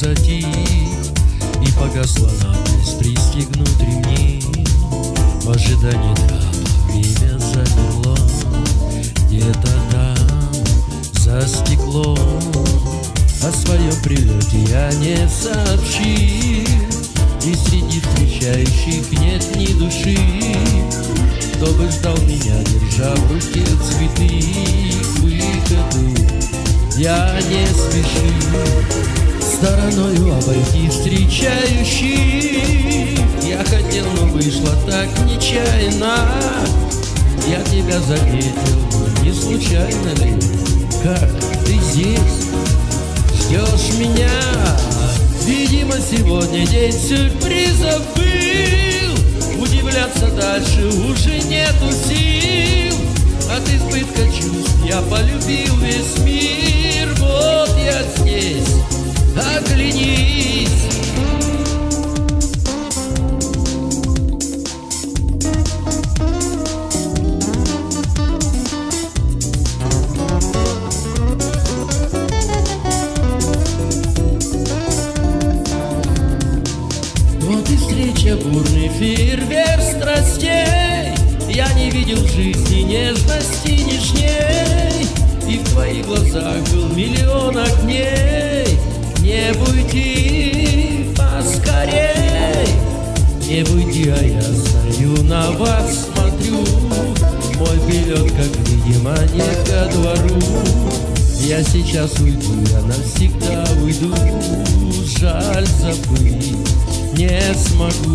затих И погасла надпись пристегнут ремни В ожидании трапа время замерло. Где-то там, за стеклом О своем прилете я не сообщил. И среди встречающих нет ни души. Кто бы ждал меня, держа в руке цветы К выходу я не спешу. Стороною обойти встречающих. Я хотел, но вышло так нечаянно. Я тебя заметил, не случайно ли? Как ты здесь? Ждешь меня? Видимо, сегодня день сюрпризов был. Удивляться дальше уже нету сил. От избытка чувств я полюбил весь мир встреча бурный фейерверк страстей. Я не видел в жизни нежности нежней. И в твоих глазах был миллион огней. Не уйди поскорей. Не уйди, а я стою на вас смотрю. Мой билет, как видимо, не ко двору. Я сейчас уйду, я навсегда уйду. Жаль забыть не смогу